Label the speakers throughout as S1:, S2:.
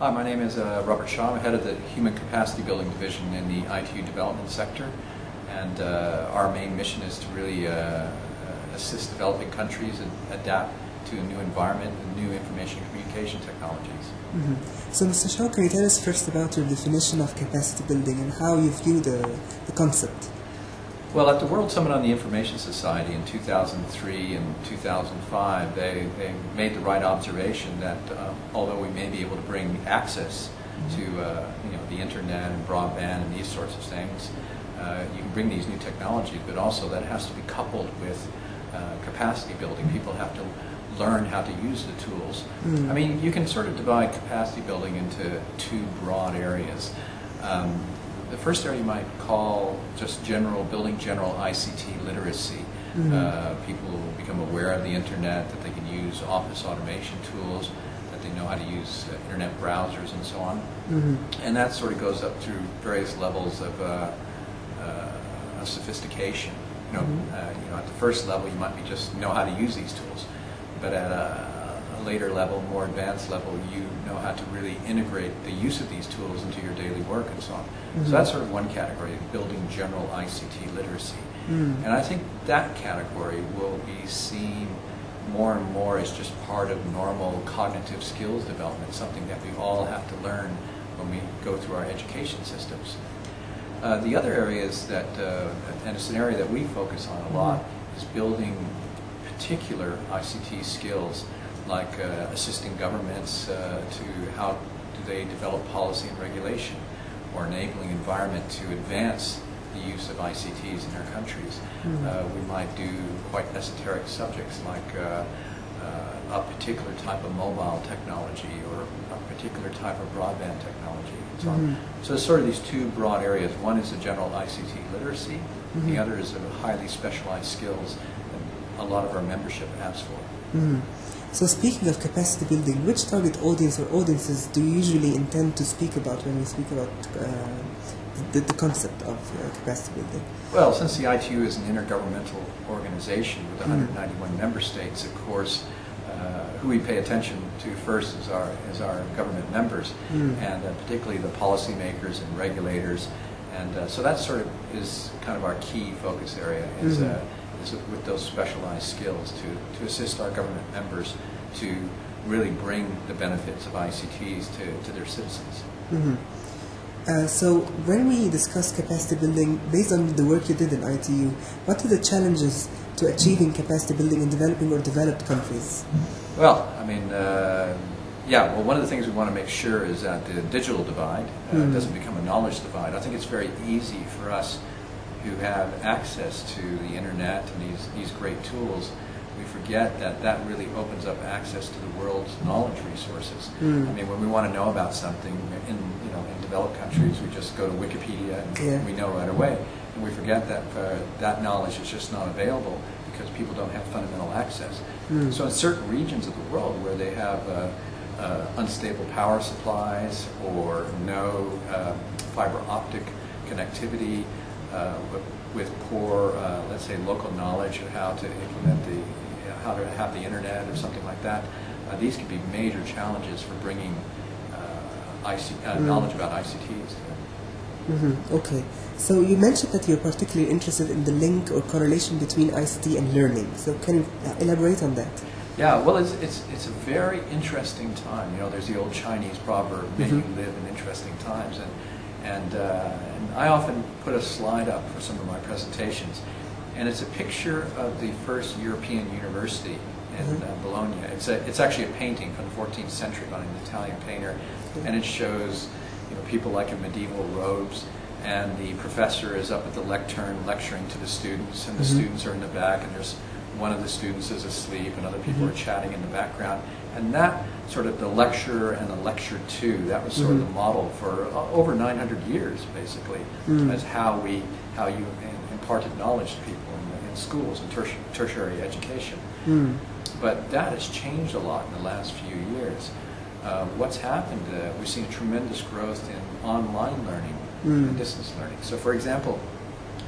S1: Hi, my name is uh, Robert Shaw. I'm head of the Human Capacity Building Division in the ITU development sector. And uh, our main mission is to really uh, assist developing countries and adapt to a new environment and new information communication technologies.
S2: Mhm. So, Mr. Shaw, can you tell us first about your definition of capacity building and how you view the, the concept?
S1: Well, at the World Summit on the Information Society in 2003 and 2005, they, they made the right observation that uh, although we may be able to bring access to uh, you know, the internet and broadband and these sorts of things, uh, you can bring these new technologies, but also that has to be coupled with uh, capacity building. People have to learn how to use the tools.
S2: Mm.
S1: I mean, you can sort of divide capacity building into two broad areas. Um, the first area you might call just general, building general ICT literacy.
S2: Mhm.
S1: Uh, people become aware of the internet, that they can use office automation tools, that they know how to use uh, internet browsers and so on.
S2: Mhm.
S1: And that sort of goes up through various levels of, uh, uh, of sophistication. You know,
S2: Mhm.
S1: uh, you know, at the first level, you might be just know how to use these tools, but at a, a later level, more advanced level, you know how to really integrate the use of these tools into your daily work and so on.
S2: Mhm.
S1: So that's sort of one category, building general ICT literacy.
S2: Mm.
S1: And I think that category will be seen more and more as just part of normal cognitive skills development, something that we all have to learn when we go through our education systems. Uh, the other areas that, uh, and it's an area that we focus on a lot, is building particular ICT skills, like uh, assisting governments uh, to how do they develop policy and regulation, or enabling environment to advance the use of ICTs in their countries.
S2: Mhm.
S1: Uh, we might do quite esoteric subjects like uh, uh, a particular type of mobile technology or a particular type of broadband technology and so on.
S2: Mhm.
S1: So it's sort of these two broad areas. One is the general ICT literacy.
S2: Mhm.
S1: The other is the highly specialized skills that a lot of our membership asks for.
S2: Mm. So, speaking of capacity building, which target audience or audiences do you usually intend to speak about when you speak about uh, the, the concept of uh, capacity building?
S1: Well, since the ITU is an intergovernmental organization with
S2: Mm.
S1: 191 member states, of course, uh, who we pay attention to first is our, is our government members,
S2: Mm.
S1: and uh, particularly the policymakers and regulators. And uh, so that sort of is kind of our key focus area, is,
S2: Mhm.
S1: With those specialized skills to, to assist our government members to really bring the benefits of ICTs to, to their citizens.
S2: Mhm. Uh, so, when we discuss capacity building, based on the work you did in ITU, what are the challenges to achieving capacity building in developing or developed countries?
S1: Well, I mean, uh, yeah, well, one of the things we want to make sure is that the digital divide uh,
S2: Mhm.
S1: doesn't become a knowledge divide. I think it's very easy for us who have access to the internet and these, these great tools. We forget that that really opens up access to the world's knowledge resources.
S2: Mm.
S1: I mean, when we want to know about something in, you know, in developed countries, we just go to Wikipedia and
S2: Yeah.
S1: we know right away. And we forget that uh, that knowledge is just not available because people don't have fundamental access.
S2: Mm.
S1: So in certain regions of the world where they have uh, uh, unstable power supplies or no uh, fiber optic connectivity uh, with, with poor, uh, let's say, local knowledge of how to implement the, how to have the internet or something like that, uh, these could be major challenges for bringing uh, IC, uh,
S2: Mm.
S1: knowledge about ICTs them.
S2: hmm Okay. So you mentioned that you're particularly interested in the link or correlation between ICT and learning. So can you uh, elaborate on that?
S1: Yeah, well, it's, it's, it's a very interesting time. You know, there's the old Chinese proverb, may you
S2: Mhm.
S1: live in interesting times. And, and, uh, and I often put a slide up for some of my presentations. And it's a picture of the first European university in
S2: Mhm.
S1: uh, Bologna. It's, a, it's actually a painting from the 14th century by an Italian painter. And it shows you know, people like in medieval robes. And the professor is up at the lectern lecturing to the students. And the
S2: Mhm.
S1: students are in the back. And there's one of the students is asleep and other people
S2: Mhm.
S1: are chatting in the background. And that sort of the lecture and the lecture two, that was sort of
S2: Mhm.
S1: the model for uh, over 900 years, basically,
S2: Mm.
S1: as how we, how you im- imparted knowledge to people in, in schools and terti- tertiary education.
S2: Mm.
S1: But that has changed a lot in the last few years. Uh, what's happened, uh, we've seen a tremendous growth in online learning
S2: Mm.
S1: and distance learning. So, for example,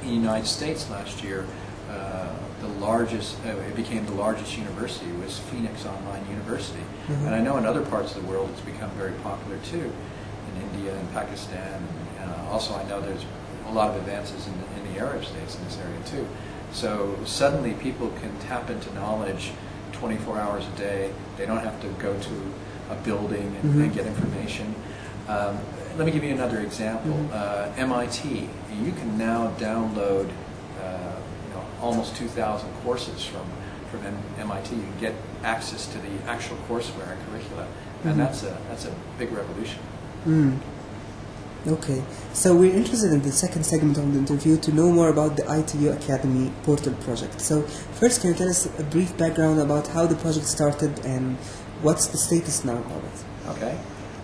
S1: in the United States last year, uh, the largest, uh, it became the largest university, was Phoenix Online University.
S2: Mhm.
S1: And I know in other parts of the world it's become very popular too, in India and Pakistan. And uh, also I know there's a lot of advances in, in the Arab states in this area too. So suddenly people can tap into knowledge 24 hours a day. They don't have to go to a building and, and
S2: Mhm.
S1: get information. Um, let me give you another example.
S2: Mhm.
S1: Uh, MIT, you can now download uh, almost 2,000 courses from, from M- MIT. You get access to the actual courseware and curricula, and
S2: Mhm.
S1: that's, a, that's a big revolution.
S2: Mm. Okay, so we're interested in the second segment of the interview to know more about the ITU Academy portal project. So, first, can you tell us a brief background about how the project started and what's the status now of it?
S1: Okay.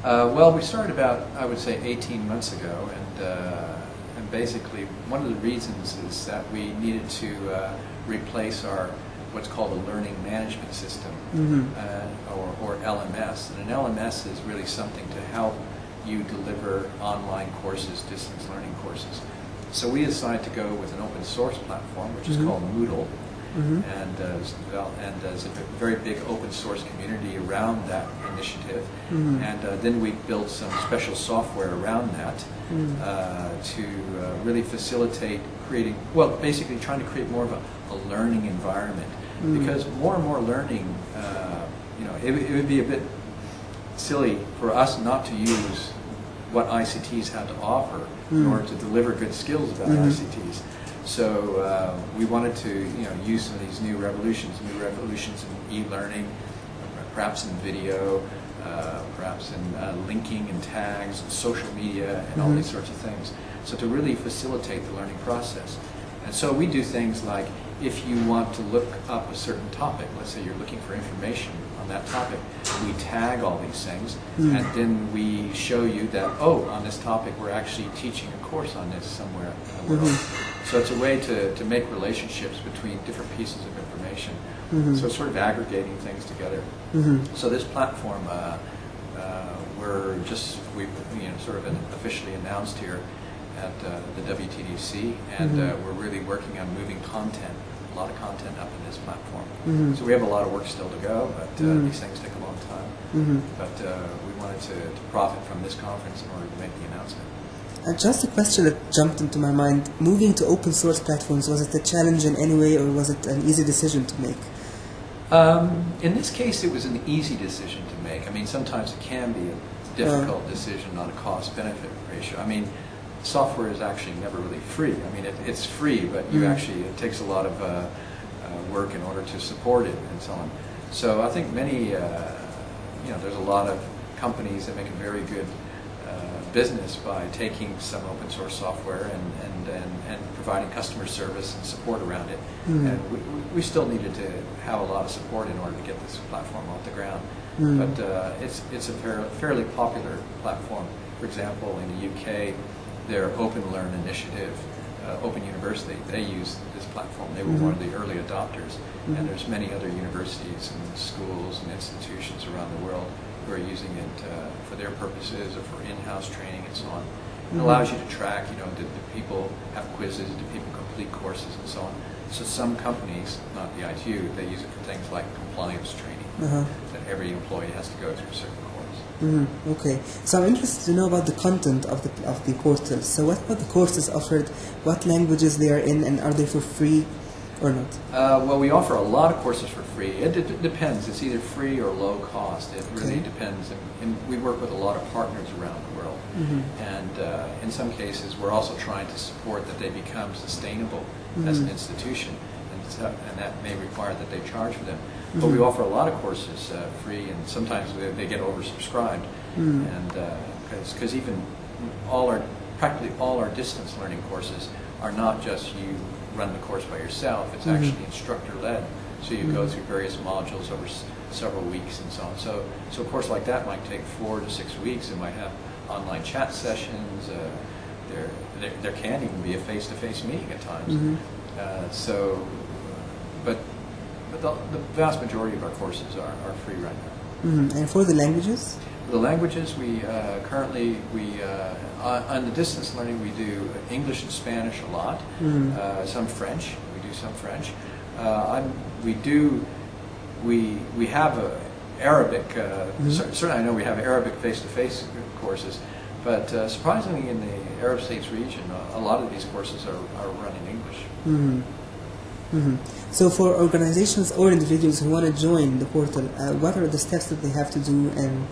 S1: Uh, well, we started about, I would say, 18 months ago, and, uh, and basically one of the reasons is that we needed to uh, replace our what's called a learning management system,
S2: Mhm.
S1: uh, or, or LMS. And an LMS is really something to help you deliver online courses, distance learning courses. So we decided to go with an open source platform, which is
S2: Mhm.
S1: called Moodle
S2: Mhm.
S1: and uh, and there's a very big open source community around that initiative.
S2: Mhm.
S1: And uh, then we built some special software around that
S2: Mm.
S1: uh, to uh, really facilitate creating, well, basically trying to create more of a, a learning environment.
S2: Mm.
S1: Because more and more learning, uh, you know, it, it would be a bit silly for us not to use what ICTs have to offer in
S2: Mm.
S1: order to deliver good skills about
S2: Mhm.
S1: ICTs. So uh, we wanted to, you know, use some of these new revolutions, new revolutions in e-learning, perhaps in video, uh, perhaps in uh, linking and tags, and social media, and all
S2: Mhm.
S1: these sorts of things. So to really facilitate the learning process. And so we do things like if you want to look up a certain topic, let's say you're looking for information on that topic, we tag all these things,
S2: Mm.
S1: and then we show you that, oh, on this topic, we're actually teaching a course on this somewhere in the world.
S2: Mhm.
S1: So it's a way to, to make relationships between different pieces of information.
S2: Mhm.
S1: So it's sort of aggregating things together.
S2: Mhm.
S1: So this platform, uh, uh, we're just, we you know, sort of officially announced here at uh, the WTDC, and
S2: Mhm.
S1: uh, we're really working on moving content, a lot of content up in this platform.
S2: Mhm.
S1: So we have a lot of work still to go, but uh,
S2: Mhm.
S1: these things take a long time.
S2: Mhm.
S1: But uh, we wanted to, to profit from this conference in order to make the announcement.
S2: Uh, just a question that jumped into my mind. Moving to open source platforms, was it a challenge in any way or was it an easy decision to make?
S1: Um, in this case, it was an easy decision to make. I mean, sometimes it can be a difficult decision on a cost-benefit ratio. I mean, software is actually never really free. I mean, it, it's free, but you
S2: Mm.
S1: actually it takes a lot of uh, uh, work in order to support it and so on. So I think many, uh, you know, there's a lot of companies that make a very good business by taking some open source software and, and, and, and providing customer service and support around it.
S2: Mm.
S1: And we, we- still needed to have a lot of support in order to get this platform off the ground.
S2: Mm.
S1: But uh, it's, it's a fair, fairly popular platform. For example, in the UK, their Open Learn initiative, uh, Open University, they use this platform. They were one of the early adopters.
S2: Mhm.
S1: And there's many other universities and schools and institutions around the world who are using it uh, for their purposes or for in-house training and so on. It
S2: Mhm.
S1: allows you to track, you know, do, people have quizzes, do people complete courses and so on. So some companies, not the ITU, they use it for things like compliance training,
S2: Uh-huh.
S1: that every employee has to go through a certain course.
S2: Mhm. Okay, so I'm interested to know about the content of the of the portal. So, what about the courses offered? What languages they are in, and are they for free or not?
S1: Uh, well, we offer a lot of courses for free. It d- depends. It's either free or low cost. It really
S2: Okay.
S1: depends. And, and we work with a lot of partners around the world.
S2: Mhm.
S1: And uh, in some cases, we're also trying to support that they become sustainable as an
S2: Mhm.
S1: institution. And, so, and that may require that they charge for them. But we
S2: Mhm.
S1: offer a lot of courses uh, free, and sometimes they, they get oversubscribed.
S2: Mm.
S1: And because even all our practically all our distance learning courses are not just you run the course by yourself. It's
S2: Mhm.
S1: actually instructor led. So you go
S2: Mhm.
S1: through various modules over s- several weeks and so on. So so a course like that might take four to six weeks. It might have online chat sessions. Uh, there, there there can even be a face to face meeting at times.
S2: Mhm.
S1: Uh, so, but but the, the vast majority of our courses are, are free right now.
S2: Mhm. And for the languages?
S1: The languages we uh, currently we uh, on, the distance learning we do English and Spanish a lot,
S2: Mm.
S1: uh, some French. We do some French. Uh, we do, we, we have a Arabic, cer- certainly I know we have Arabic face-to-face courses, but uh, surprisingly in the Arab states region, a lot of these courses are, are run in English.
S2: hmm hmm So for organizations or individuals who want to join the portal, uh, what are the steps that they have to do, and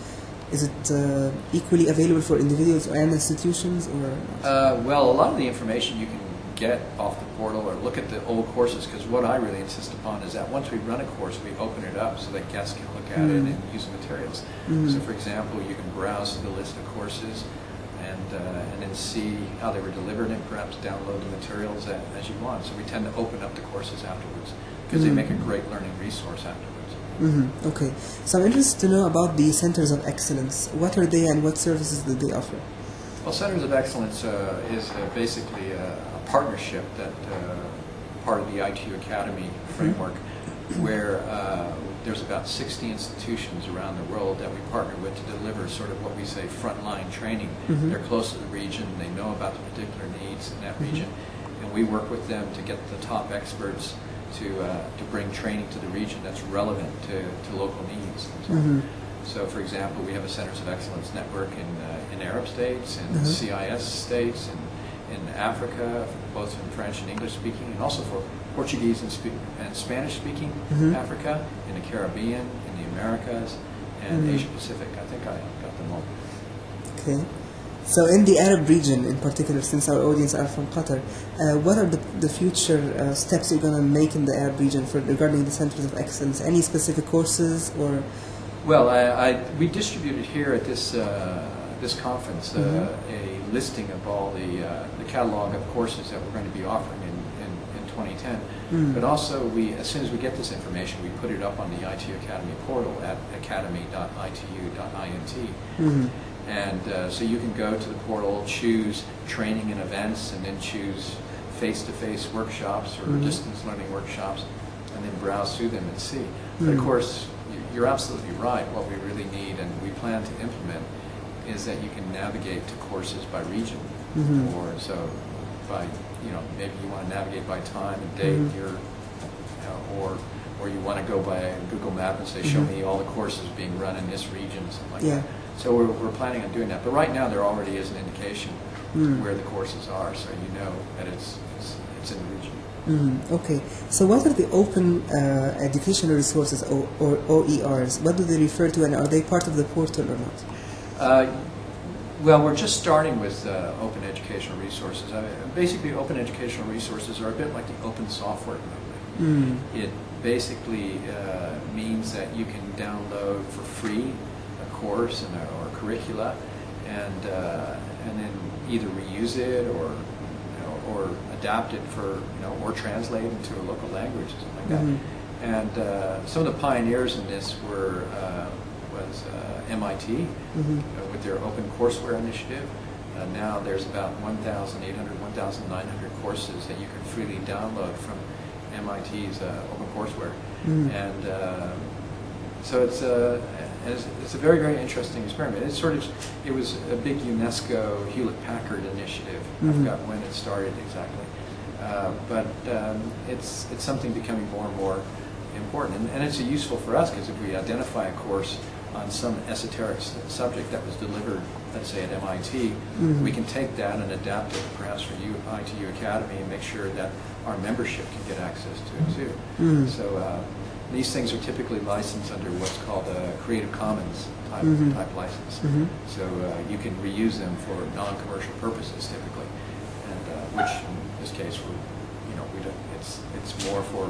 S2: is it uh, equally available for individuals and institutions, or?
S1: Uh, well, a lot of the information you can get off the portal or look at the old courses because what I really insist upon is that once we run a course, we open it up so that guests can look at it
S2: Mm.
S1: and use the materials.
S2: Mhm.
S1: So, for example, you can browse the list of courses and uh, and then see how they were delivered and perhaps download the materials a- as you want. So we tend to open up the courses afterwards because they
S2: Mm.
S1: make a great learning resource afterwards.
S2: Hmm Okay. So I'm interested to know about the centers of excellence. What are they, and what services do they offer?
S1: Well, Centers of Excellence uh, is uh, basically a, a partnership that uh, part of the ITU Academy framework, where uh, there's about 60 institutions around the world that we partner with to deliver sort of what we say frontline training.
S2: Mhm.
S1: They're close to the region, they know about the particular needs in that region, and we work with them to get the top experts to uh, to bring training to the region that's relevant to, to local needs. And so so, for example, we have a Centers of Excellence network in, uh, in Arab states, in
S2: Mhm.
S1: CIS states, in, in Africa, both in French and English speaking, and also for Portuguese and, spe- and Spanish speaking
S2: Mhm.
S1: Africa, in the Caribbean, in the Americas, and
S2: Mhm.
S1: Asia Pacific. I think I got them all.
S2: Okay. So in the Arab region in particular, since our audience are from Qatar, uh, what are the, the future uh, steps you're going to make in the Arab region for regarding the centers of excellence? Any specific courses or?
S1: Well, I, I, we distributed here at this uh, this conference uh,
S2: Mhm.
S1: a listing of all the uh, the catalog of courses that we're going to be offering in, in, in 2010.
S2: Mm.
S1: But also, we as soon as we get this information, we put it up on the ITU Academy portal at academy.itu.int.
S2: Mhm.
S1: And uh, so you can go to the portal, choose training and events, and then choose face-to-face workshops or
S2: Mhm.
S1: distance learning workshops, and then browse through them and see. But of
S2: Mhm.
S1: course, you- you're absolutely right. What we really need and we plan to implement is that you can navigate to courses by region.
S2: Mhm.
S1: Or so by, you know, maybe you want to navigate by time and date, your, you know, or, or you want to go by Google Map and say, show
S2: Mhm.
S1: me all the courses being run in this region, something like
S2: Yeah.
S1: that. So we're, we're planning on doing that. But right now, there already is an indication
S2: Mm.
S1: where the courses are, so you know that it's, it's, it's in the region.
S2: Mm, okay. So what are the open uh, educational resources or, or OERs? What do they refer to, and are they part of the portal or not?
S1: Uh, Well, we're just starting with uh, open educational resources. I mean, basically, open educational resources are a bit like the open software movement.
S2: Mm.
S1: It basically uh, means that you can download for free a course and a, or curricula, and uh, and then either reuse it or you know, or adapt it for you know or translate into a local language or something like that.
S2: Mhm.
S1: And uh, some of the pioneers in this were uh, was uh, MIT
S2: Mhm.
S1: uh, with their open courseware initiative. Uh, now there's about 1,800, 1,900 courses that you can freely download from MIT's uh, open courseware.
S2: Mhm.
S1: And uh, so it's a, it's, it's a very, very interesting experiment. It's sort of, it was a big UNESCO Hewlett-Packard initiative. I
S2: Mhm.
S1: forgot when it started exactly. Uh, but um, it's, it's something becoming more and more important. And, and it's useful for us because if we identify a course on some esoteric subject that was delivered, let's say at MIT,
S2: Mhm.
S1: we can take that and adapt it perhaps for you, ITU Academy and make sure that our membership can get access to it too.
S2: Mhm.
S1: So uh, these things are typically licensed under what's called a Creative Commons type,
S2: Mhm.
S1: type license.
S2: Mhm.
S1: So uh, you can reuse them for non-commercial purposes typically, and uh, which in this case, we you know, we don't, it's, it's more for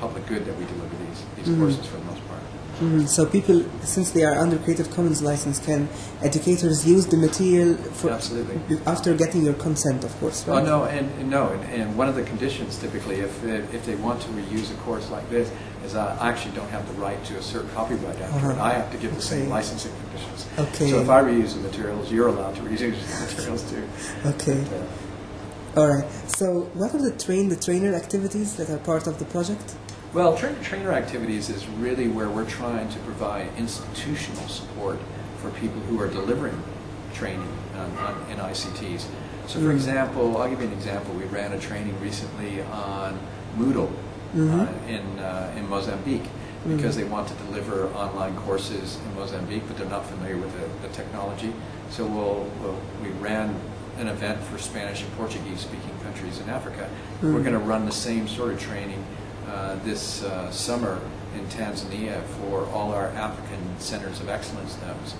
S1: public good that we deliver these, these
S2: Mhm.
S1: courses for the most part.
S2: Mhm. So people, since they are under Creative Commons license, can educators use the material for
S1: Absolutely.
S2: after getting your consent, of course,
S1: Oh, no, and, and no, and, and one of the conditions typically, if, if they want to reuse a course like this, is I actually don't have the right to assert copyright after it.
S2: Uh-huh.
S1: I have to give the same licensing conditions.
S2: Okay.
S1: So if I reuse the materials, you're allowed to reuse the materials too.
S2: Okay.
S1: But, uh,
S2: All right. So, what are the train the trainer activities that are part of the project?
S1: Well, trainer-trainer activities is really where we're trying to provide institutional support for people who are delivering training on, on, in ICTs. So, for
S2: Mm.
S1: example, I'll give you an example. We ran a training recently on Moodle, uh, in, uh, in Mozambique because they want to deliver online courses in Mozambique, but they're not familiar with the, the technology. So we'll, we'll, we ran an event for Spanish and Portuguese speaking countries in Africa. We're going to run the same sort of training uh, this uh, summer in Tanzania for all our African centers of excellence nodes.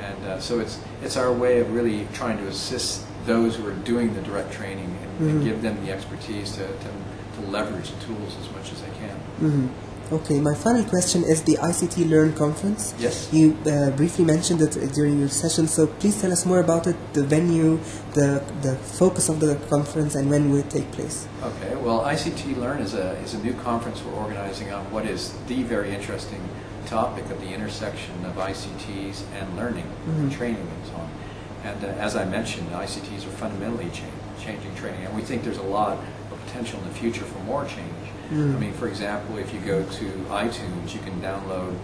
S1: And uh, so it's, it's our way of really trying to assist those who are doing the direct training and, and give them the expertise to, to, to leverage the tools as much as they can.
S2: Mhm. Okay, my final question is the ICT Learn conference.
S1: Yes.
S2: You uh, briefly mentioned it during your session, so please tell us more about it, the venue, the the focus of the conference, and when will it take place.
S1: Okay, well, ICT Learn is a, is a new conference we're organizing on what is the very interesting topic of the intersection of ICTs and learning, and training, and so on. And uh, as I mentioned, ICTs are fundamentally cha- changing training, and we think there's a lot of potential in the future for more change. I mean, for example, if you go to iTunes, you can download,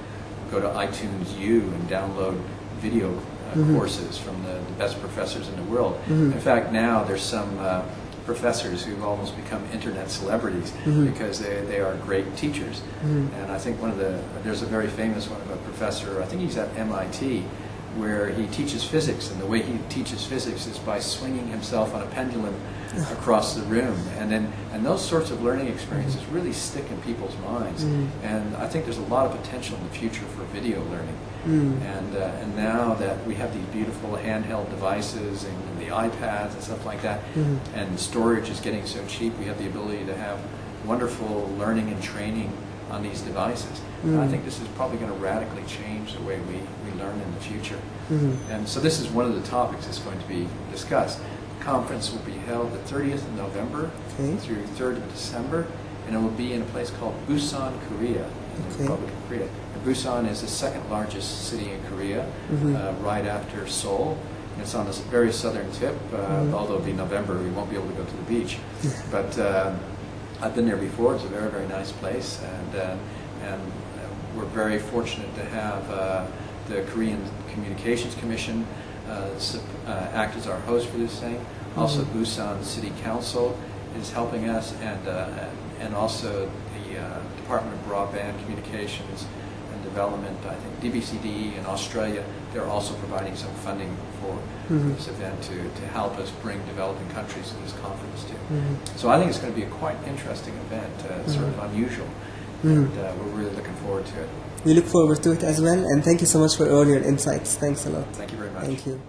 S1: go to iTunes U and download video uh, courses from the, the best professors in the world. In fact, now there's some uh, professors who've almost become internet celebrities because they, they are great teachers. And I think one of the, there's a very famous one of a professor, I think he's at MIT, where he teaches physics, and the way he teaches physics is by swinging himself on a pendulum across the room, and then and those sorts of learning experiences really stick in people's minds. Mm. And I think there's a lot of potential in the future for video learning. Mm. And uh, and now that we have these beautiful handheld devices and, the iPads and stuff like that, mm-hmm. and storage is getting so cheap, we have the ability to have wonderful learning and training on these devices. And I mm. think this is probably going to radically change the way we, we learn in the future. Mm-hmm. And so this is one of the topics that's going to be discussed. Conference will be held the 30th of November
S2: Okay.
S1: through 3rd of December, and it will be in a place called Busan, Korea, in the Republic of Korea. And Busan is the second largest city in Korea,
S2: Mhm.
S1: uh, right after Seoul. And it's on the very southern tip, uh,
S2: Mhm.
S1: although it'll be November, we won't be able to go to the beach. But uh, I've been there before. It's a very, very nice place, and uh, and uh, we're very fortunate to have uh, the Korean Communications Commission act as our host for this thing. Also, Busan City Council is helping us, and uh, and also the uh, Department of Broadband Communications and Development. I think DBCD in Australia. They're also providing some funding for
S2: Mhm.
S1: this event to, to help us bring developing countries to this conference too.
S2: Mhm.
S1: So I think it's going to be a quite interesting event, uh, sort of unusual,
S2: Mhm.
S1: and uh, we're really looking forward to it.
S2: We look forward to it as well, and thank you so much for all your insights. Thanks a lot.
S1: Thank you very much.
S2: Thank you.